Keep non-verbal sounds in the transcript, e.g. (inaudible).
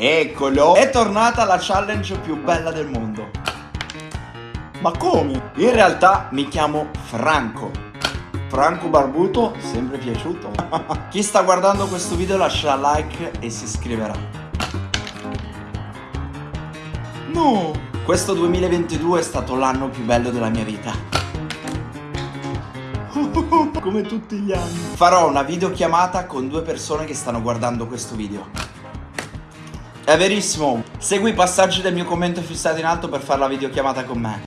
Eccolo! È tornata la challenge più bella del mondo. Ma come? In realtà mi chiamo Franco. Franco Barbuto, sempre piaciuto. (laughs) Chi sta guardando questo video lascerà like e si iscriverà. No! Questo 2022 è stato l'anno più bello della mia vita. (laughs) Come tutti gli anni. Farò una videochiamata con due persone che stanno guardando questo video. È verissimo. Segui i passaggi del mio commento fissato in alto per fare la videochiamata con me.